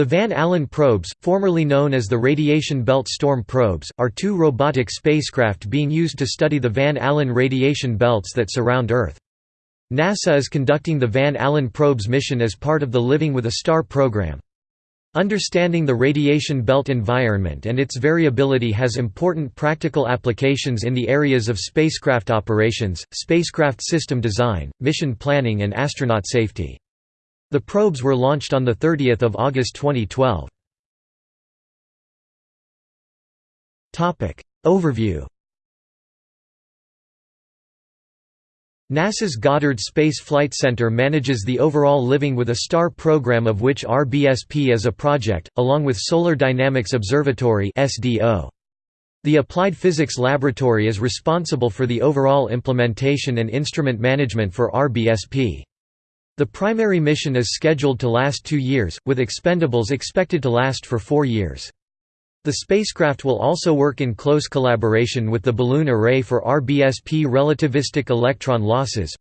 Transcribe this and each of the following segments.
The Van Allen probes, formerly known as the Radiation Belt Storm probes, are two robotic spacecraft being used to study the Van Allen radiation belts that surround Earth. NASA is conducting the Van Allen probes mission as part of the Living with a Star program. Understanding the radiation belt environment and its variability has important practical applications in the areas of spacecraft operations, spacecraft system design, mission planning and astronaut safety. The probes were launched on 30 August 2012. Overview NASA's Goddard Space Flight Center manages the overall Living with a Star program of which RBSP is a project, along with Solar Dynamics Observatory The Applied Physics Laboratory is responsible for the overall implementation and instrument management for RBSP. The primary mission is scheduled to last two years, with expendables expected to last for four years. The spacecraft will also work in close collaboration with the Balloon Array for RBSP relativistic electron losses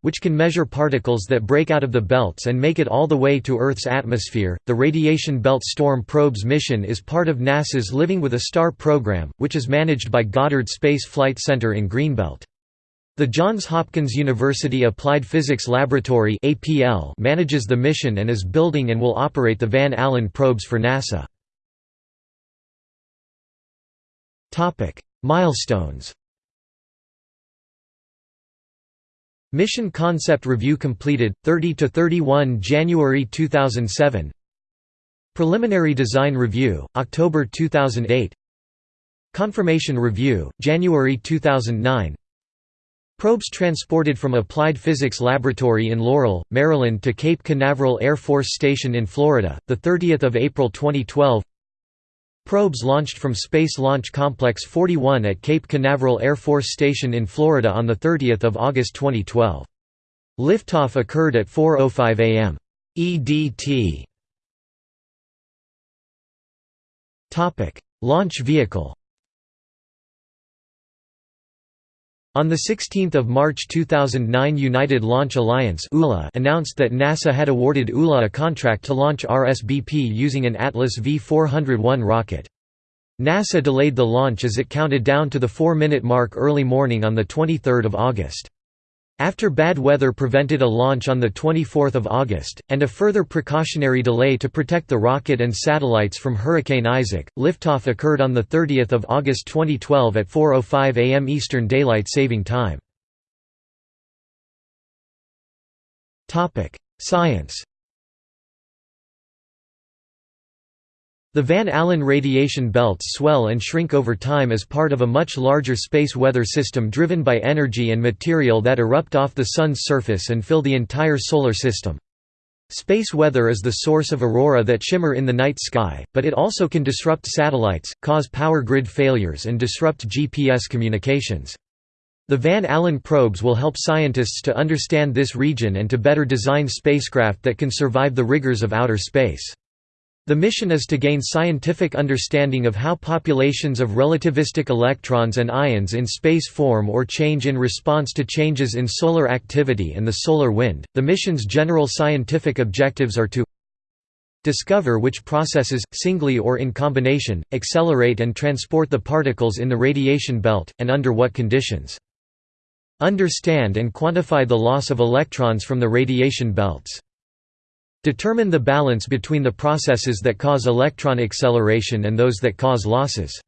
which can measure particles that break out of the belts and make it all the way to Earth's atmosphere. The Radiation Belt Storm Probes mission is part of NASA's Living with a Star program, which is managed by Goddard Space Flight Center in Greenbelt. The Johns Hopkins University Applied Physics Laboratory manages the mission and is building and will operate the Van Allen probes for NASA. Milestones. Mission Concept Review completed, 30–31 January 2007 Preliminary Design Review, October 2008 Confirmation Review, January 2009 Probes transported from Applied Physics Laboratory in Laurel, Maryland to Cape Canaveral Air Force Station in Florida, 30 April 2012 Probes launched from Space Launch Complex 41 at Cape Canaveral Air Force Station in Florida on 30 August 2012. Liftoff occurred at 4.05 am. EDT Launch vehicle On 16 March 2009 United Launch Alliance announced that NASA had awarded ULA a contract to launch RSBP using an Atlas V401 rocket. NASA delayed the launch as it counted down to the four-minute mark early morning on 23 August. After bad weather prevented a launch on 24 August, and a further precautionary delay to protect the rocket and satellites from Hurricane Isaac, liftoff occurred on 30 August 2012 at 4.05 am Eastern Daylight Saving Time. Science The Van Allen radiation belts swell and shrink over time as part of a much larger space weather system driven by energy and material that erupt off the Sun's surface and fill the entire Solar System. Space weather is the source of aurora that shimmer in the night sky, but it also can disrupt satellites, cause power grid failures and disrupt GPS communications. The Van Allen probes will help scientists to understand this region and to better design spacecraft that can survive the rigors of outer space. The mission is to gain scientific understanding of how populations of relativistic electrons and ions in space form or change in response to changes in solar activity and the solar wind. The mission's general scientific objectives are to discover which processes, singly or in combination, accelerate and transport the particles in the radiation belt, and under what conditions. Understand and quantify the loss of electrons from the radiation belts. Determine the balance between the processes that cause electron acceleration and those that cause losses.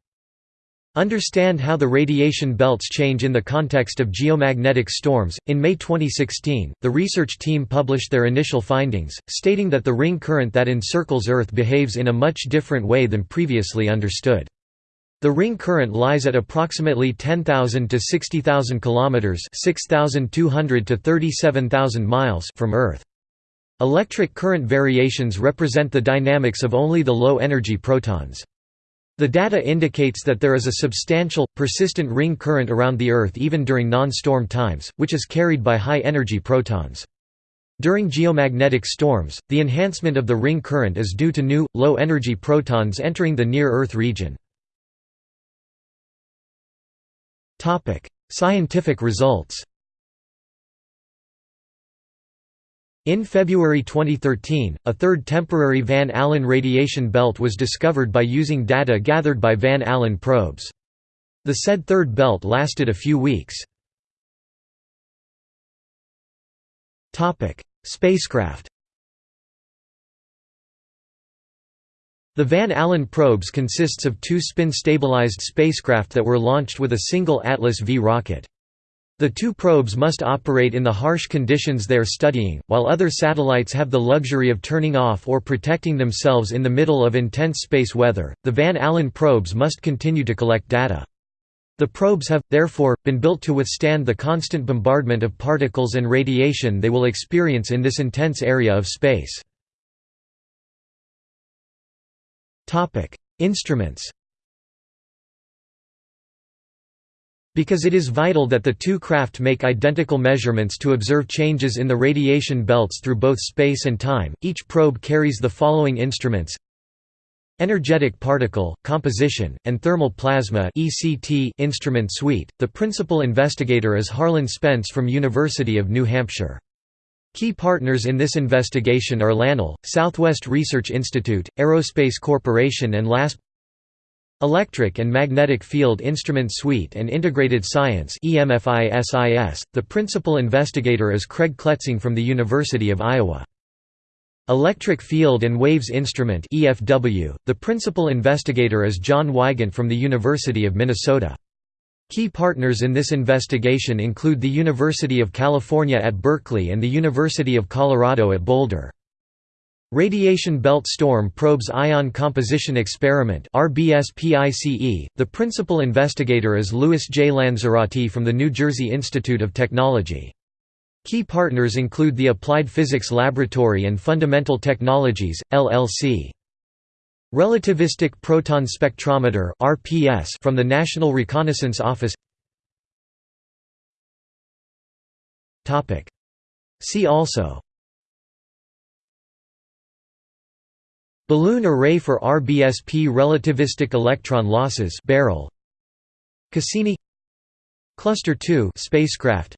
Understand how the radiation belts change in the context of geomagnetic storms. In May 2016, the research team published their initial findings, stating that the ring current that encircles Earth behaves in a much different way than previously understood. The ring current lies at approximately 10,000 to 60,000 kilometers (6,200 to 37,000 miles) from Earth. Electric current variations represent the dynamics of only the low-energy protons. The data indicates that there is a substantial, persistent ring current around the Earth even during non-storm times, which is carried by high-energy protons. During geomagnetic storms, the enhancement of the ring current is due to new, low-energy protons entering the near-Earth region. Scientific results In February 2013, a third temporary Van Allen radiation belt was discovered by using data gathered by Van Allen probes. The said third belt lasted a few weeks. Spacecraft The Van Allen probes consists of two spin-stabilized spacecraft that were launched with a single Atlas V rocket. The two probes must operate in the harsh conditions they are studying, while other satellites have the luxury of turning off or protecting themselves in the middle of intense space weather. The Van Allen probes must continue to collect data. The probes have, therefore, been built to withstand the constant bombardment of particles and radiation they will experience in this intense area of space. Instruments Because it is vital that the two craft make identical measurements to observe changes in the radiation belts through both space and time, each probe carries the following instruments Energetic Particle, Composition, and Thermal Plasma instrument suite. The principal investigator is Harlan Spence from University of New Hampshire. Key partners in this investigation are LANL, Southwest Research Institute, Aerospace Corporation and LASP Electric and Magnetic Field Instrument Suite and Integrated Science .The principal investigator is Craig Kletzing from the University of Iowa. Electric Field and Waves Instrument .The principal investigator is John Wygant from the University of Minnesota. Key partners in this investigation include the University of California at Berkeley and the University of Colorado at Boulder. Radiation Belt Storm Probes Ion Composition Experiment The principal investigator is Louis J. Lanzerotti from the New Jersey Institute of Technology. Key partners include the Applied Physics Laboratory and Fundamental Technologies, LLC. Relativistic Proton Spectrometer from the National Reconnaissance Office See also Balloon array for RBSP relativistic electron losses barrel. Cassini. Cluster 2 spacecraft.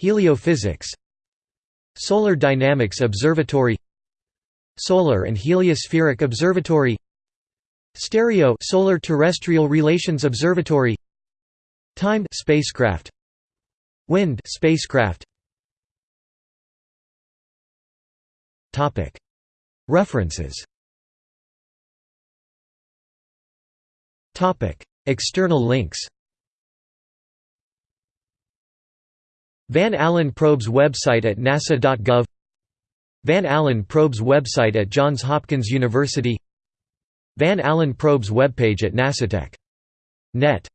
Heliophysics. Solar Dynamics Observatory. Solar and Heliospheric Observatory. Stereo Solar Terrestrial Relations Observatory. Timed spacecraft. Wind spacecraft. Topic References. External links. Van Allen Probes website at nasa.gov Van Allen Probes website at Johns Hopkins University. Van Allen Probes webpage at nasatech.net